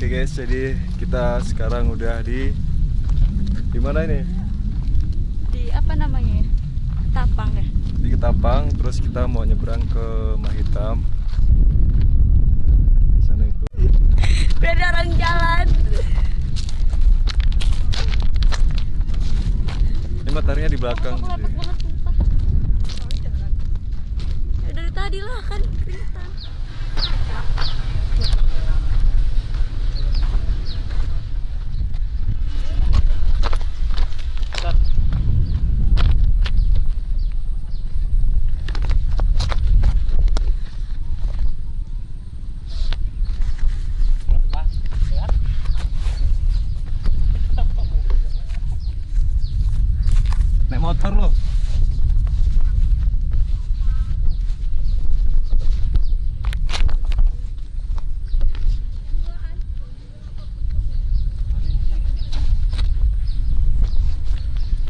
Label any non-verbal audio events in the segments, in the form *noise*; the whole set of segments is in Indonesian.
Oke guys, jadi kita sekarang udah di di mana ini? Di apa namanya? ya? Tapang ya. Di Ketapang, terus kita mau nyebrang ke Mahitam. Di sana itu. Beda orang jalan. Ini mataharinya di belakang. Aku lapar sih. banget sumpah. Ya, dari tadi lah kan keringetan. Naik motor loh.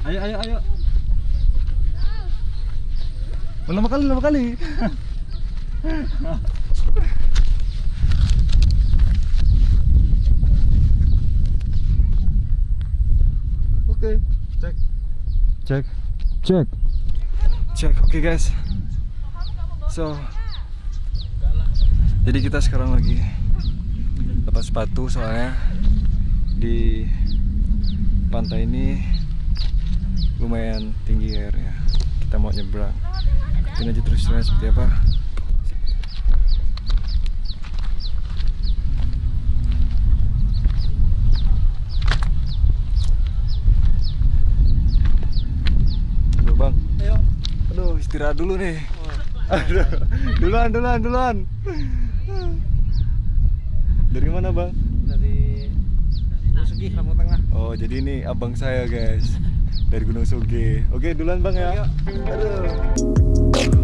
Ayo ayo ayo. Lama kali lama kali. Oke, cek. Cek. Cek. Cek. Oke, guys. So Jadi kita sekarang lagi lepas sepatu soalnya di pantai ini lumayan tinggi airnya. Kita mau nyebrang. Ikutin aja terus seperti apa. Aduh bang Ayo. Aduh istirahat dulu nih Aduh Duluan duluan duluan Dari mana bang? Dari Gunung Sugi, Lampung Tengah. Oh jadi ini abang saya guys Dari Gunung Suge Oke duluan bang ya. Aduh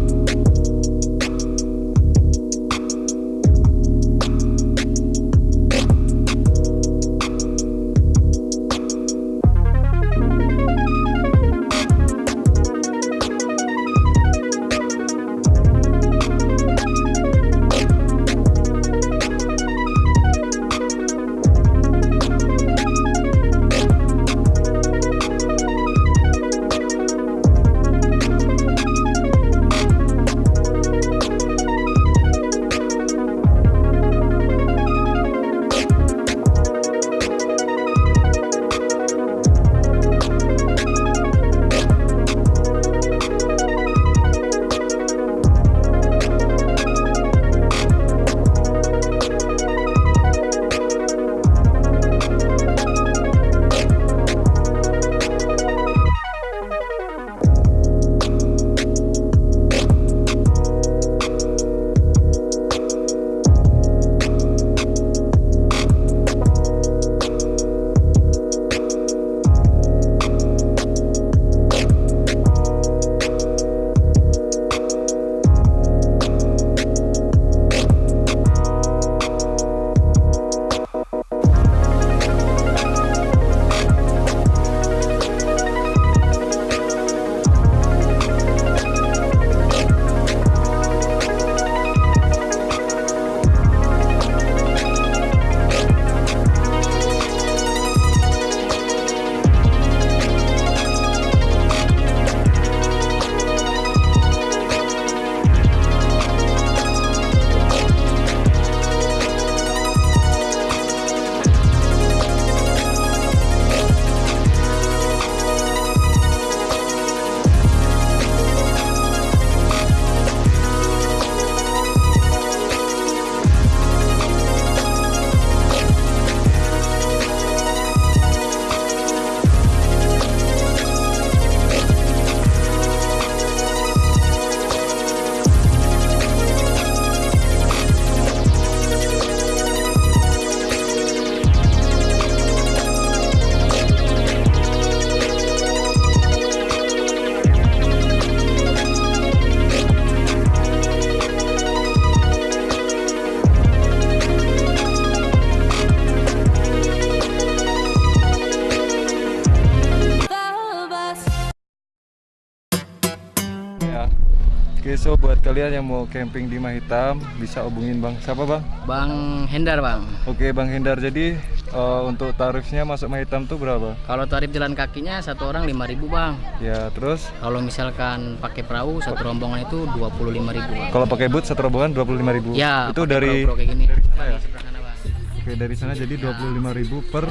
so buat kalian yang mau camping di Mahitam bisa hubungin Bang. Siapa Bang? Bang Hendar bang. Oke Bang Hendar. Jadi eh, untuk tarifnya masuk Mahitam tuh berapa? Kalau tarif jalan kakinya satu orang 5.000 bang. Ya terus Kalau misalkan pakai perahu satu rombongan itu 25.000 bang. kalau pakai boot satu rombongan 25.000. Ya. Itu dari perahu-perahu kayak gini. dari sana ya? Di sebelah sana bang. Oke dari sana jadi 25.000 per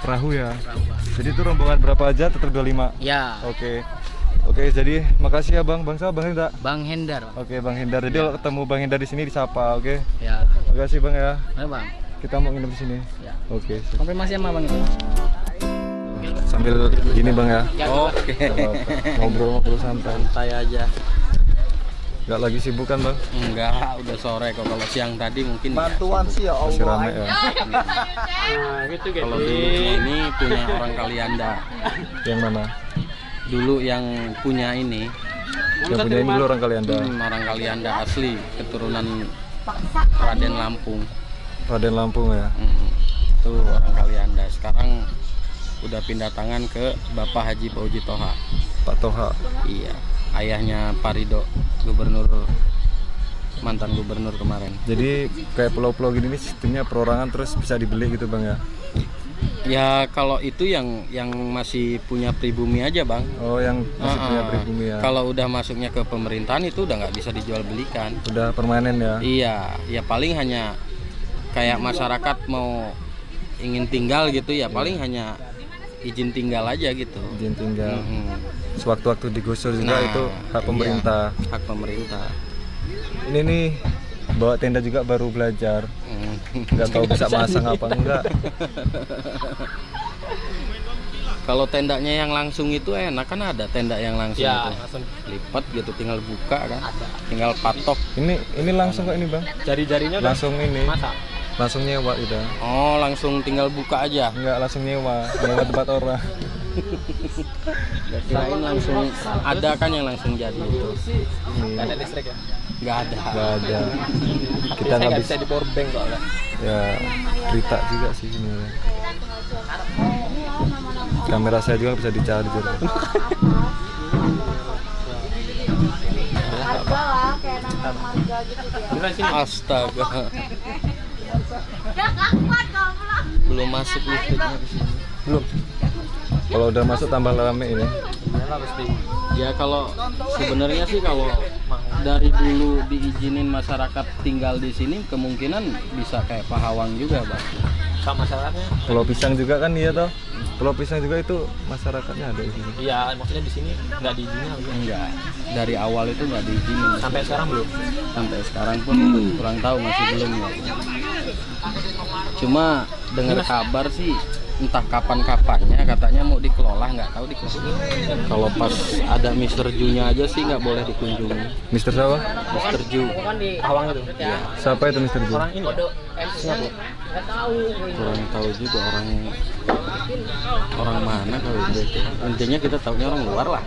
perahu ya. Jadi itu rombongan berapa aja tetap 25. Ya. Oke. Oke, jadi makasih ya Bang. Bang siapa Bang Hendar? Bang Hendar bang. Oke, Bang Hendar. Jadi kalau ketemu Bang Hendar di sini disapa, oke? Ya. Makasih Bang ya. Mana bang? Kita mau nginep di sini. Ya. Oke. siap. Konfirmasi sama bang itu. Sambil gini Bang ya. Oke. Ngobrol-ngobrol santai. Santai aja. Gak lagi sibuk kan Bang? Enggak, udah sore kok. Kalau siang tadi mungkin Bantuan sih ya Masih Allah. rame ya. Kalau dulu ini punya orang Kalianda. Yang mana? Dulu yang punya ini Yang punya ini dulu orang Kalianda. hmm, orang Kalianda asli, keturunan Raden Lampung. Raden Lampung ya. Hmm, itu orang Kalianda. Sekarang udah pindah tangan ke Bapak Haji Pauji Toha. Pak Toha. Iya, ayahnya Parido, gubernur mantan gubernur kemarin. Jadi kayak pulau-pulau gini nih sistemnya perorangan terus bisa dibeli gitu Bang ya. Ya kalau itu yang yang masih punya pribumi aja bang. Oh, yang masih punya Ah, pribumi ya. Kalau udah masuknya ke pemerintahan itu udah nggak bisa dijual belikan. Udah permanen ya. Iya, ya paling hanya kayak masyarakat mau ingin tinggal gitu ya paling hanya izin tinggal aja gitu. Izin tinggal. Mhm. Sewaktu-waktu digusur juga Nah, itu hak pemerintah. iya, hak pemerintah. Ini nih bawa tenda juga baru belajar. Nggak tahu bisa masang apa enggak. Kalau tendanya yang langsung itu enak kan ada tenda yang langsung Ya, itu. langsung Lipat gitu tinggal buka kan. Tinggal patok. Ini ini langsung kok ini bang. jari-jarinya Langsung ini. masa. Langsung nyewa udah. Oh, langsung tinggal buka aja. Enggak langsung nyewa. Nyewa tempat orang. Kirain langsung ada kan yang langsung jadi itu. Nggak ada listrik ya. Nggak ada. Enggak ada. Kita Kita nggak nggak bisa di power bank kok. Kak. Ya cerita juga sih sebenarnya. Kamera saya juga bisa dicari juga. Astaga. Belum masuk listriknya di sini. Belum. Kalau udah masuk tambah rame ini. Iyalah pasti. Ya kalau sebenarnya sih kalau dari dulu diizinin masyarakat tinggal di sini kemungkinan bisa kayak Pahawang juga, Bang. Sama masyarakatnya. Pulau Pisang juga kan iya toh. Pulau Pisang juga itu masyarakatnya ada di sini. Iya, maksudnya di sini nggak diizinin. Enggak. Dari awal itu nggak diizinin. Sampai sekarang belum. sampai sekarang pun kurang tahu masih belum ya. Cuma dengar kabar sih entah kapan-kapannya katanya mau dikelola nggak tahu dikelola. Kalau pas ada Mister Ju-nya aja sih nggak boleh dikunjungi. Mister siapa? Mister Ju Awang itu. Siapa itu Mister Ju? Orang ini. ya? Singapura. kurang tahu juga orang orang mana kalau itu. Intinya kita tahunya orang luar lah.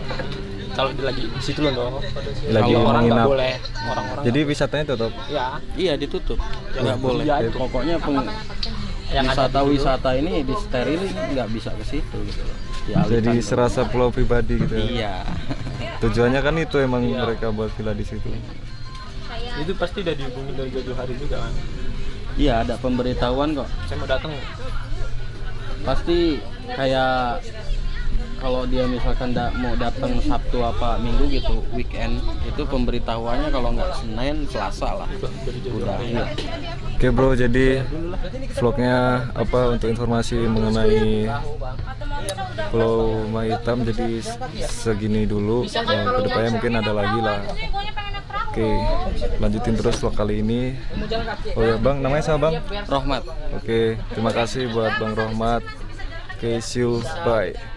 Kalau lagi di situ loh. Lagi Kalau orang nggak boleh. Orang-orang. Jadi wisatanya tutup. ya. Iya ditutup, nggak Ya, boleh. itu. Pokoknya peng, Yang wisata-wisata ini di steril nggak bisa ke situ. Gitu. Dialihkan Jadi ke- serasa pulau pribadi gitu. ya. Iya. *laughs* Tujuannya kan itu emang Iya. mereka buat villa di situ. Itu pasti udah dihubungi dari jauh hari juga kan. Iya ada pemberitahuan kok. Saya mau datang. Pasti kayak kalau dia misalkan da- mau datang Sabtu apa Minggu gitu weekend itu pemberitahuannya kalau nggak Senin Selasa lah udah iya. Oke bro, jadi vlognya apa untuk informasi mengenai Pulau Mahitam jadi segini dulu. Yang ke depannya mungkin ada lagi lah. Oke, lanjutin terus vlog kali ini. Oh ya bang, namanya siapa bang? Rohmat Oke, terima kasih buat bang Rohmat. Oke, see you, bye.